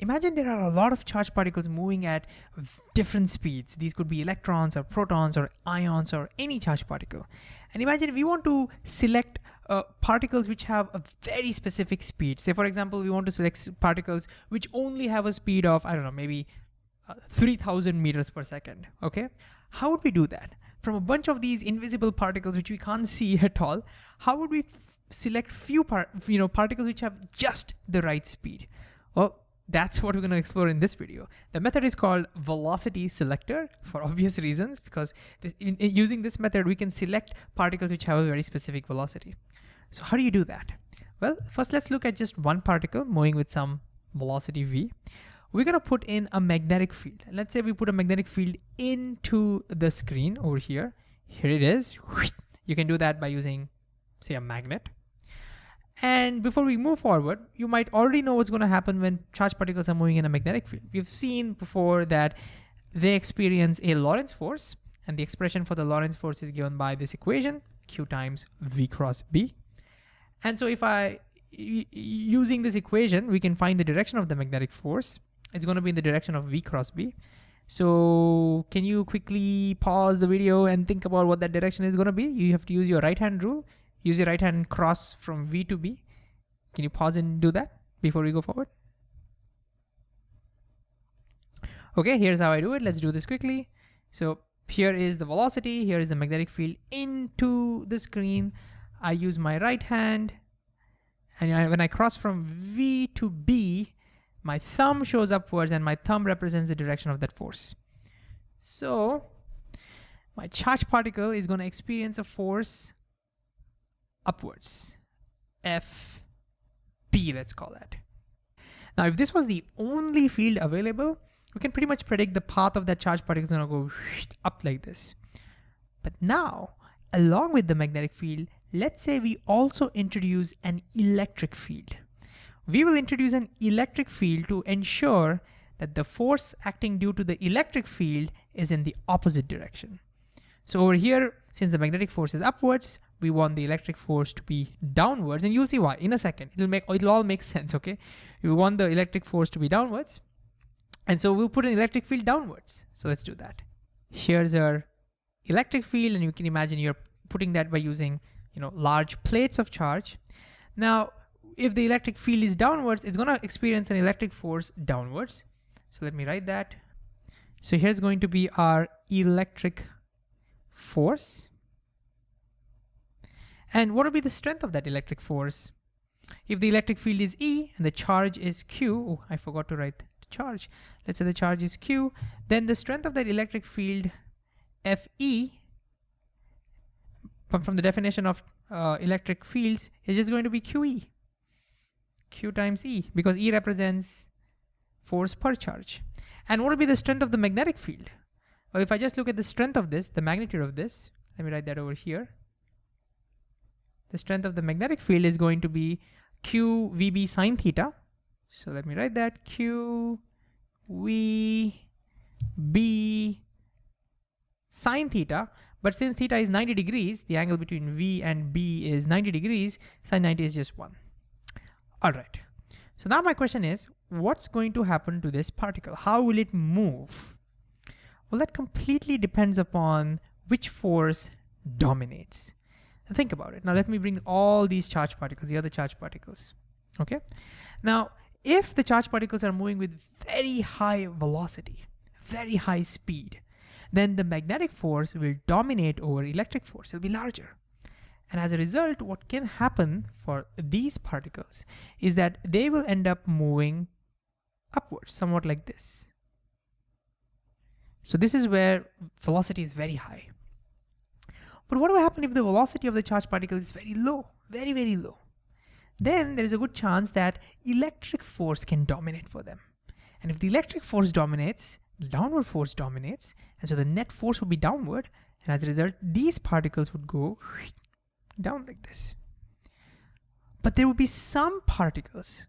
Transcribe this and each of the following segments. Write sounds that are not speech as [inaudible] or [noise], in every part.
imagine there are a lot of charged particles moving at different speeds. These could be electrons or protons or ions or any charged particle. And imagine we want to select uh, particles which have a very specific speed. Say for example, we want to select particles which only have a speed of, I don't know, maybe uh, 3000 meters per second, okay? How would we do that? From a bunch of these invisible particles which we can't [laughs] see at all, how would we select few part, you know, particles which have just the right speed? Well, that's what we're going to explore in this video. The method is called velocity selector for obvious reasons because this, in, in using this method, we can select particles which have a very specific velocity. So how do you do that? Well, first let's look at just one particle moving with some velocity v. We're gonna put in a magnetic field. Let's say we put a magnetic field into the screen over here. Here it is. You can do that by using, say, a magnet. And before we move forward, you might already know what's going to happen when charged particles are moving in a magnetic field. We've seen before that they experience a Lorentz force, and the expression for the Lorentz force is given by this equation, Q times V cross B. And so if I, using this equation, we can find the direction of the magnetic force. It's going to be in the direction of V cross B. So can you quickly pause the video and think about what that direction is going to be? You have to use your right hand rule. Use your right hand cross from V to B. Can you pause and do that before we go forward? Okay, here's how I do it. Let's do this quickly. So here is the velocity, here is the magnetic field into the screen. I use my right hand, and I, when I cross from V to B, my thumb shows upwards and my thumb represents the direction of that force. So my charged particle is gonna experience a force upwards. F B, let's call that. Now, if this was the only field available, we can pretty much predict the path of that charged particle is gonna go up like this. But now, along with the magnetic field, let's say we also introduce an electric field. We will introduce an electric field to ensure that the force acting due to the electric field is in the opposite direction. So over here, since the magnetic force is upwards, we want the electric force to be downwards and you'll see why in a second. It'll make it'll all make [laughs] sense, okay? We want the electric force to be downwards. And so we'll put an electric field downwards. So let's do that. Here's our electric field and you can imagine you're putting that by using you know large plates of charge. Now, if the electric field is downwards, it's gonna experience an electric force downwards. So let me write that. So here's going to be our electric force. And what will be the strength of that electric force? If the electric field is E and the charge is Q, oh, I forgot to write the charge. Let's say the charge is Q, then the strength of that electric field Fe from the definition of uh, electric fields is just going to be QE. Q times E because E represents force per charge. And what will be the strength of the magnetic field? Well, if I just look at the strength of this, the magnitude of this, let me write that over here the strength of the magnetic field is going to be q vb sine theta. So let me write that q v b sine theta. But since theta is 90 degrees, the angle between v and b is 90 degrees, sine 90 is just one. All right. So now my question is, what's going to happen to this particle? How will it move? Well, that completely depends upon which force dominates think about it. Now let me bring all these charged particles, the other charged particles, okay? Now, if the charged particles are moving with very high velocity, very high speed, then the magnetic force will dominate over electric force, it'll be larger. And as a result, what can happen for these particles is that they will end up moving upwards, somewhat like this. So this is where velocity is very high. But what will happen if the velocity of the charged particle is very low, very, very low? Then there is a good chance that electric force can dominate for them. And if the electric force dominates, the downward force dominates, and so the net force would be downward, and as a result, these particles would go [sniffs] down like this. But there would be some particles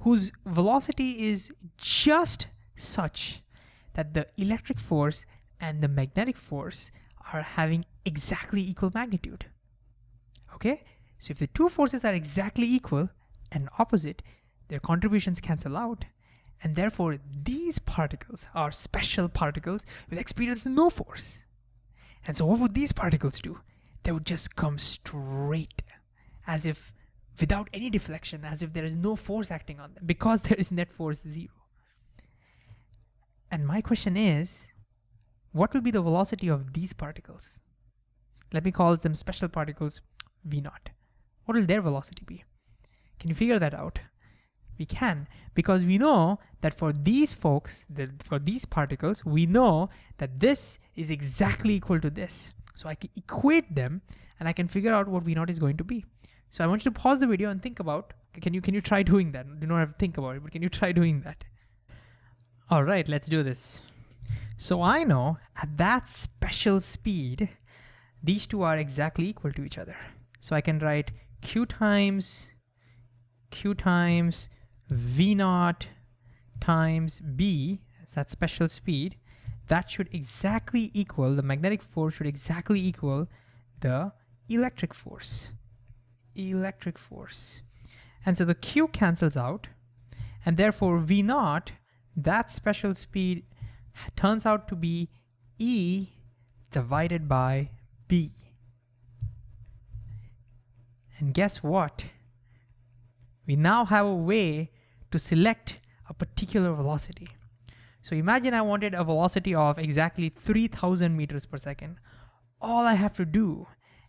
whose velocity is just such that the electric force and the magnetic force are having exactly equal magnitude. Okay, so if the two forces are exactly equal and opposite, their contributions cancel out. And therefore, these particles are special particles will experience no force. And so what would these particles do? They would just come straight as if without any deflection, as if there is no force acting on them because [laughs] there is net force zero. And my question is, what will be the velocity of these particles? Let me call them special particles v naught. What will their velocity be? Can you figure that out? We can, because we know that for these folks, for these particles, we know that this is exactly equal to this. So I can equate them and I can figure out what V naught is going to be. So I want you to pause the video and think about, can you, can you try doing that? You don't have to think about it, but can you try doing that? All right, let's do this. So I know at that special speed, these two are exactly equal to each other. So I can write q times q times v naught times b, that special speed, that should exactly equal, the magnetic force should exactly equal the electric force. Electric force. And so the q cancels out, and therefore v naught, that special speed turns out to be E divided by B. And guess what? We now have a way to select a particular velocity. So imagine I wanted a velocity of exactly 3000 meters per second. All I have to do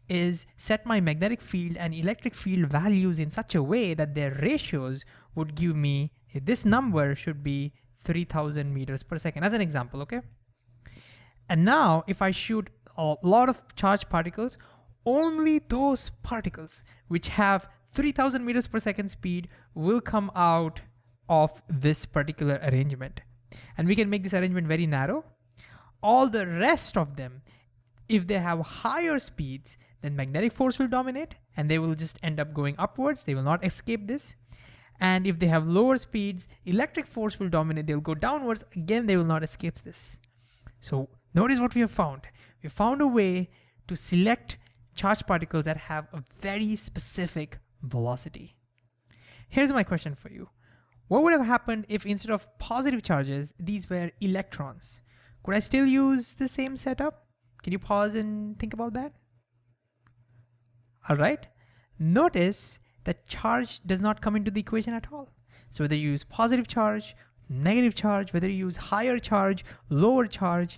is set my magnetic field and electric field values in such a way that their ratios would give me, this number should be 3000 meters per second as an example, okay? And now if I shoot a lot of charged particles, only those particles which have 3000 meters per second speed will come out of this particular arrangement. And we can make this arrangement very narrow. All the rest of them, if they have higher speeds, then magnetic force will dominate and they will just end up going upwards. They will not escape this. And if they have lower speeds, electric force will dominate. They'll go downwards. Again, they will not escape this. So notice what we have found. We found a way to select charged particles that have a very specific velocity. Here's my question for you. What would have happened if instead of positive charges, these were electrons? Could I still use the same setup? Can you pause and think about that? All right. Notice that charge does not come into the equation at all. So whether you use positive charge, negative charge, whether you use higher charge, lower charge,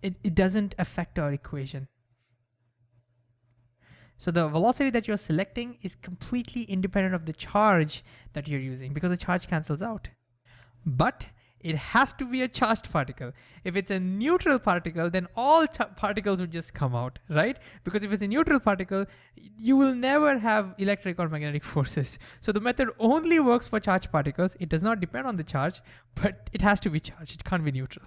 it, it doesn't affect our equation. So the velocity that you're selecting is completely independent of the charge that you're using because the charge cancels out. But it has to be a charged particle. If it's a neutral particle, then all particles would just come out, right? Because if it's a neutral particle, you will never have electric or magnetic [laughs] forces. So the method only works for charged particles. It does not depend on the charge, but it has to be charged. It can't be neutral.